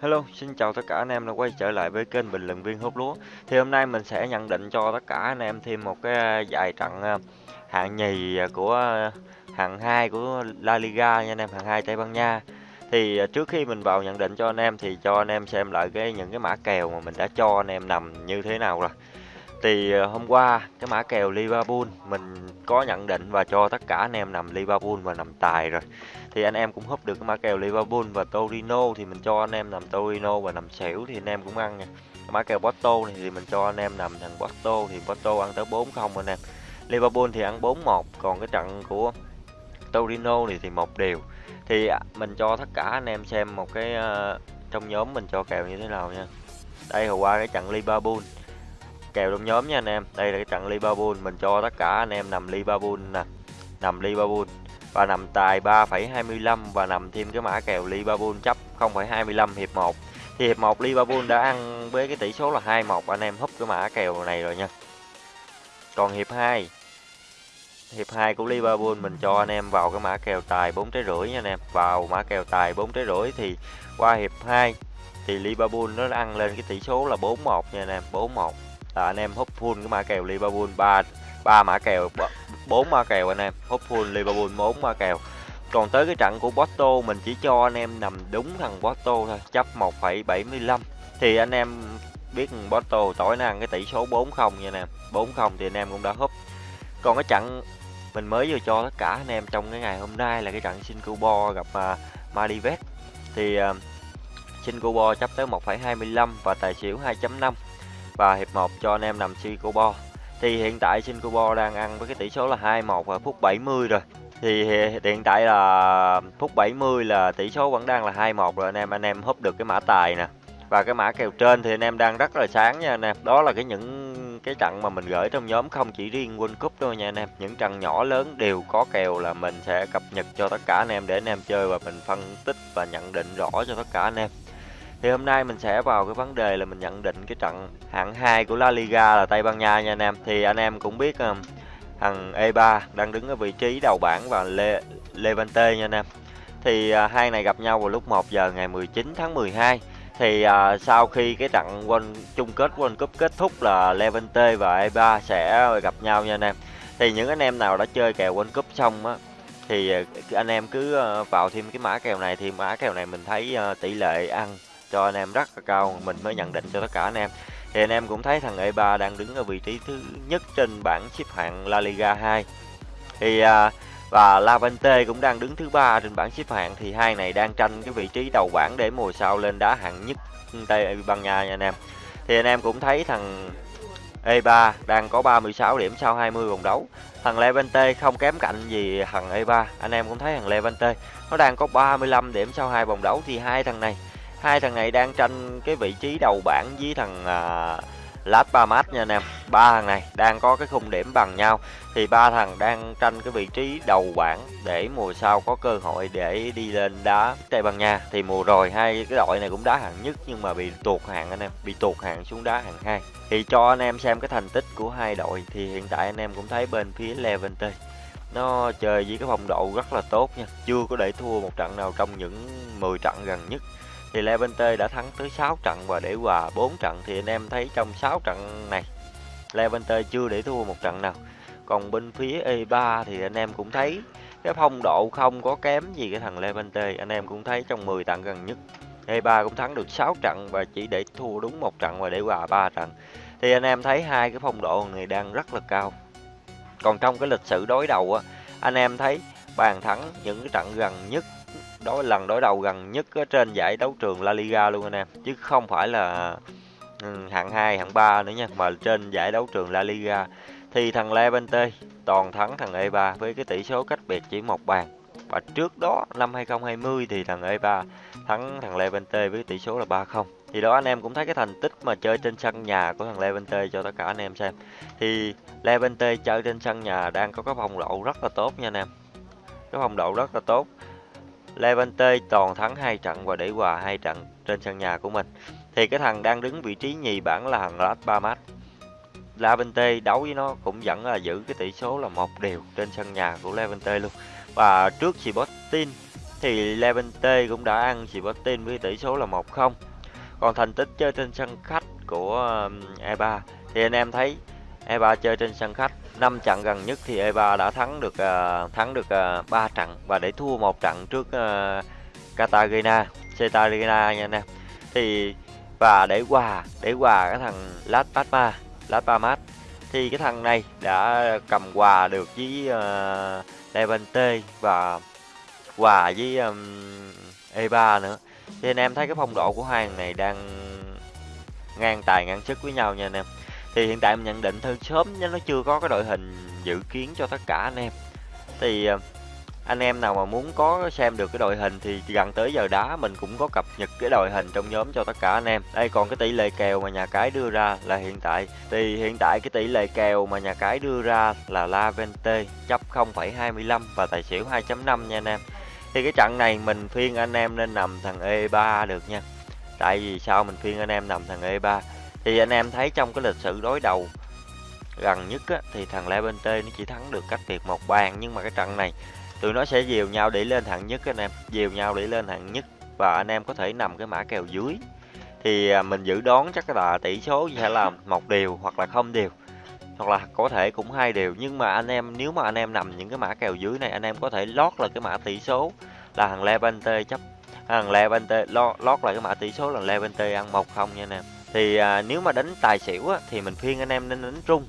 Hello, xin chào tất cả anh em đã quay trở lại với kênh bình luận viên hút lúa. Thì hôm nay mình sẽ nhận định cho tất cả anh em thêm một cái à, giải trận à, hạng nhì à, của hạng 2 của La Liga nha anh em, hạng 2 Tây Ban Nha. Thì trước khi mình vào nhận định cho anh em thì cho anh em xem lại cái những cái mã kèo mà mình đã cho anh em nằm như thế nào rồi. Thì ờ, hôm qua cái mã kèo Liverpool mình có nhận định và cho tất cả anh em nằm Liverpool và nằm tài rồi. Thì anh em cũng húp được cái mã kèo Liverpool và Torino thì mình cho anh em nằm Torino và nằm xỉu thì anh em cũng ăn nha. Mã kèo Porto này thì mình cho anh em nằm thằng Porto thì Porto ăn tới 4-0 anh em. Liverpool thì ăn 4-1 còn cái trận của Torino này thì một điều thì à, mình cho tất cả anh em xem một cái uh, trong nhóm mình cho kèo như thế nào nha. Đây hồi qua cái trận Liverpool kèo trong nhóm nha anh em. Đây là cái trận Liverpool mình cho tất cả anh em nằm Liverpool nè. Nằm Liverpool và nằm tài 3,25 và nằm thêm cái mã kèo Liverpool chấp 0,25 hiệp 1 thì hiệp 1 Liverpool đã ăn với cái tỷ số là 2-1 anh em húp cái mã kèo này rồi nha. Còn hiệp 2 hiệp 2 của Liverpool mình cho anh em vào cái mã kèo tài 4 trái rưỡi nha anh em. Vào mã kèo tài 4 trái rưỡi thì qua hiệp 2 thì Liverpool nó ăn lên cái tỷ số là 4-1 nha anh em 4-1 là anh em hút full cái mã kèo Liverpool 3 ba mã kèo 4 mã kèo anh em. Hút full Liverpool 4 mã kèo. Còn tới cái trận của Porto mình chỉ cho anh em nằm đúng thằng Porto thôi chấp 1,75 thì anh em biết Porto tối nay cái tỷ số 4-0 nha anh em. 4-0 thì anh em cũng đã húp. Còn cái trận mình mới vừa cho tất cả anh em trong cái ngày hôm nay là cái trận Singapore gặp uh, Maldives. Thì uh, Singapore chấp tới 1,25 và tài xỉu 2.5 và hiệp 1 cho anh em nằm Singapore thì hiện tại Singapore đang ăn với cái tỷ số là 2-1 vào phút 70 rồi. Thì hiện tại là phút 70 là tỷ số vẫn đang là 2-1 rồi anh em anh em húp được cái mã tài nè. Và cái mã kèo trên thì anh em đang rất là sáng nha anh em. Đó là cái những cái trận mà mình gửi trong nhóm không chỉ riêng World Cup đâu nha anh em. Những trận nhỏ lớn đều có kèo là mình sẽ cập nhật cho tất cả anh em để anh em chơi và mình phân tích và nhận định rõ cho tất cả anh em thì hôm nay mình sẽ vào cái vấn đề là mình nhận định cái trận hạng 2 của La Liga là Tây Ban Nha nha anh em. Thì anh em cũng biết um, thằng E3 đang đứng ở vị trí đầu bảng và Le Levante nha anh em. Thì uh, hai này gặp nhau vào lúc 1 giờ ngày 19 tháng 12. Thì uh, sau khi cái trận World, chung kết World Cup kết thúc là Levante và E3 sẽ gặp nhau nha anh em. Thì những anh em nào đã chơi kèo World Cup xong á thì anh em cứ vào thêm cái mã kèo này thì mã kèo này mình thấy tỷ lệ ăn cho anh em rất là cao mình mới nhận định cho tất cả anh em. Thì anh em cũng thấy thằng E3 đang đứng ở vị trí thứ nhất trên bảng xếp hạng La Liga 2 thì à, và Lavante cũng đang đứng thứ ba trên bảng xếp hạng. Thì hai này đang tranh cái vị trí đầu bảng để mùa sau lên đá hạng nhất Tây Ban Nha nha anh em. Thì anh em cũng thấy thằng E3 đang có 36 điểm sau 20 vòng đấu. Thằng Levante không kém cạnh gì thằng E3 anh em cũng thấy thằng Levante nó đang có 35 điểm sau hai vòng đấu. Thì hai thằng này hai thằng này đang tranh cái vị trí đầu bảng với thằng uh, Las Palmas nha anh em. Ba thằng này đang có cái khung điểm bằng nhau. Thì ba thằng đang tranh cái vị trí đầu bảng để mùa sau có cơ hội để đi lên đá Tây Ban Nha. Thì mùa rồi hai cái đội này cũng đá hạng nhất nhưng mà bị tuột hạng anh em bị tuột hạng xuống đá hạng hai. Thì cho anh em xem cái thành tích của hai đội thì hiện tại anh em cũng thấy bên phía Levante nó chơi với cái phong độ rất là tốt nha. Chưa có để thua một trận nào trong những 10 trận gần nhất thì Levante đã thắng tới 6 trận và để hòa 4 trận. Thì anh em thấy trong 6 trận này Levante chưa để thua một trận nào. Còn bên phía E3 thì anh em cũng thấy cái phong độ không có kém gì cái thằng Levante anh em cũng thấy trong 10 trận gần nhất E3 cũng thắng được 6 trận và chỉ để thua đúng một trận và để hòa 3 trận. Thì anh em thấy hai cái phong độ này đang rất là cao. Còn trong cái lịch sử đối đầu á, anh em thấy bàn thắng những cái trận gần nhất đối lần đối đầu gần nhất ở trên giải đấu trường La Liga luôn anh em. Chứ không phải là ừ, hạng 2, hạng 3 nữa nha. Mà trên giải đấu trường La Liga thì thằng Levante toàn thắng thằng E3 với cái tỷ số cách biệt chỉ một bàn. Và trước đó năm 2020 thì thằng E3 thắng thằng Levante với tỷ số là 3-0 thì đó anh em cũng thấy cái thành tích mà chơi trên sân nhà của thằng Levante cho tất cả anh em xem. Thì Levante chơi trên sân nhà đang có cái phong độ rất là tốt nha anh em. Cái phong độ rất là tốt. Levante toàn thắng hai trận và để hòa hai trận trên sân nhà của mình. Thì cái thằng đang đứng vị trí nhì bảng là thằng Las Palmas. Levante đấu với nó cũng vẫn là giữ cái tỷ số là một đều trên sân nhà của Levante luôn. Và trước Sporting thì Levante cũng đã ăn Sporting với tỷ số là 1-0 còn thành tích chơi trên sân khách của um, E3 thì anh em thấy E3 chơi trên sân khách 5 trận gần nhất thì E3 đã thắng được uh, thắng được à, uh, 3 trận và để thua một trận trước uh, Cartagena, Cartagena nha anh em. Thì và để hòa để hòa cái thằng Las Palmas, Las Palmas thì cái thằng này đã cầm hòa được với uh, Levante và hòa với um, E3 nữa. Thì anh em thấy cái phong độ của hai thằng này đang ngang tài ngang sức với nhau nha anh em thì hiện tại mình nhận định thôi sớm chứ nó chưa có cái đội hình dự kiến cho tất cả anh em. Thì ờ, anh em nào mà muốn có xem được cái đội hình thì gần tới giờ đá mình cũng có cập nhật cái đội hình trong nhóm cho tất cả anh em. Đây còn cái tỷ lệ kèo mà nhà cái đưa ra là hiện tại. Thì hiện tại cái tỷ lệ kèo mà nhà cái đưa ra là La Vente chấp 0,25 và tài xỉu 2.5 nha anh em. Thì cái trận này mình phiên anh em nên nằm thằng E3 được nha. Tại vì sao mình phiên anh em nằm thằng E3 thì anh em thấy trong cái lịch sử đối đầu gần nhất á, thì thằng Levante nó chỉ thắng được cách biệt một bàn nhưng mà cái trận này tụi nó sẽ dìu nhau để lên hạng nhất anh em. Dìu nhau để lên hạng nhất và anh em có thể nằm cái mã kèo dưới. Thì à, mình dự đoán chắc là tỷ số sẽ là một điều hoặc là không điều hoặc là có thể cũng hai điều nhưng mà anh em nếu mà anh em nằm những cái mã kèo dưới này anh em có thể lót là cái mã tỷ số là thằng Levante chấp thằng Levante lót, lót cái mã tỷ số là Levante ăn một không nha anh em thì à, nếu mà đánh tài xỉu á, thì mình khuyên anh em nên đánh rung.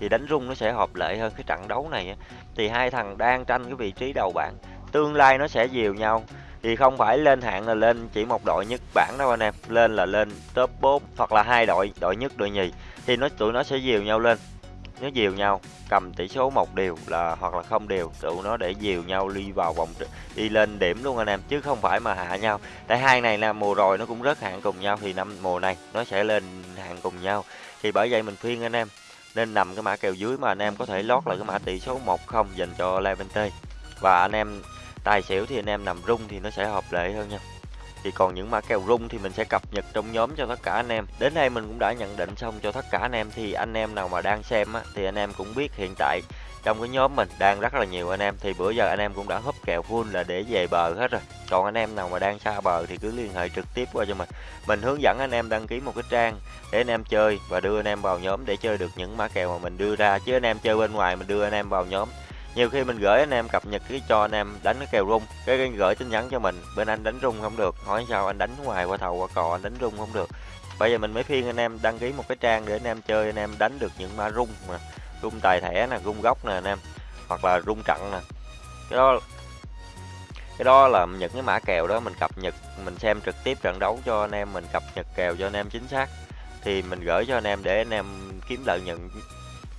Thì đánh rung nó sẽ hợp lệ hơn cái trận đấu này á. thì hai thằng đang tranh cái vị trí đầu bảng tương lai nó sẽ dìu nhau. Thì không phải lên hạng là lên chỉ một đội nhất bảng đâu anh em lên là lên top 4 hoặc là hai đội đội nhất đội nhì. Thì nó tụi nó sẽ dìu nhau lên nó dìu nhau, cầm tỷ số một điều là, hoặc là không đều, tụi nó để dìu nhau đi vào vòng đi lên điểm luôn anh em, chứ không phải mà hạ nhau. Tại hai này là mùa rồi nó cũng rớt hạng cùng nhau, thì năm mùa này nó sẽ lên hạng cùng nhau. Thì bởi vậy mình khuyên anh em, nên nằm cái mã kèo dưới mà anh em có thể lót lại cái mã tỷ số 1-0 dành cho Levante. Và anh em tài xỉu thì anh em nằm rung thì nó sẽ hợp lệ hơn nha thì còn những mã kèo rung thì mình sẽ cập nhật trong nhóm cho tất cả anh em. Đến đây mình cũng đã nhận định xong cho tất cả anh em thì anh em nào mà đang xem á, thì anh em cũng biết hiện tại trong cái nhóm mình đang rất là nhiều anh em. Thì bữa giờ anh em cũng đã húp kèo full là để về bờ hết rồi. Còn anh em nào mà đang xa bờ thì cứ liên hệ trực tiếp qua cho mình. Mình hướng dẫn anh em đăng ký một cái trang để anh em chơi và đưa anh em vào nhóm để chơi được những mã kèo mà mình đưa ra. Chứ anh em chơi bên ngoài mình đưa anh em vào nhóm nhiều khi mình gửi anh em cập nhật cái cho anh em đánh cái kèo rung cái, cái gửi tin nhắn cho mình bên anh đánh rung không được hỏi sao anh đánh ngoài qua thầu qua cò anh đánh rung không được. Bây giờ mình mới phiên anh em đăng ký một cái trang để anh em chơi anh em đánh được những mã rung mà rung tài thẻ nè rung góc nè anh em hoặc là rung trận nè. Cái đó cái đó là những cái mã kèo đó mình cập nhật mình xem trực tiếp trận đấu cho anh em mình cập nhật kèo cho anh em chính xác. Thì mình gửi cho anh em để anh em kiếm lợi nhuận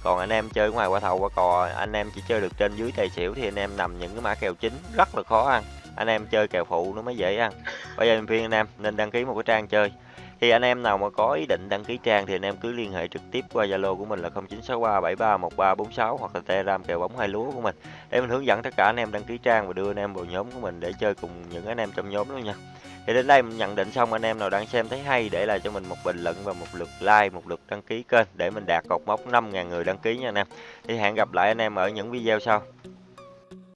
còn anh em chơi ngoài qua thầu qua cò, anh em chỉ chơi được trên dưới tài xỉu thì anh em nằm những cái mã kèo chính, rất là khó ăn. Anh em chơi kèo phụ nó mới dễ ăn. Bây giờ mình khuyên anh em nên đăng ký một cái trang chơi thì anh em nào mà có ý định đăng ký trang thì anh em cứ liên hệ trực tiếp qua Zalo của mình là 0963731346 hoặc là Telegram kèo bóng hai lúa của mình để mình hướng dẫn tất cả anh em đăng ký trang và đưa anh em vào nhóm của mình để chơi cùng những anh em trong nhóm luôn nha. Thì đến đây mình nhận định xong anh em nào đang xem thấy hay để lại cho mình một bình luận và một lượt like, một lượt đăng ký kênh để mình đạt cột mốc 5.000 người đăng ký nha anh em. Thì hẹn gặp lại anh em ở những video sau.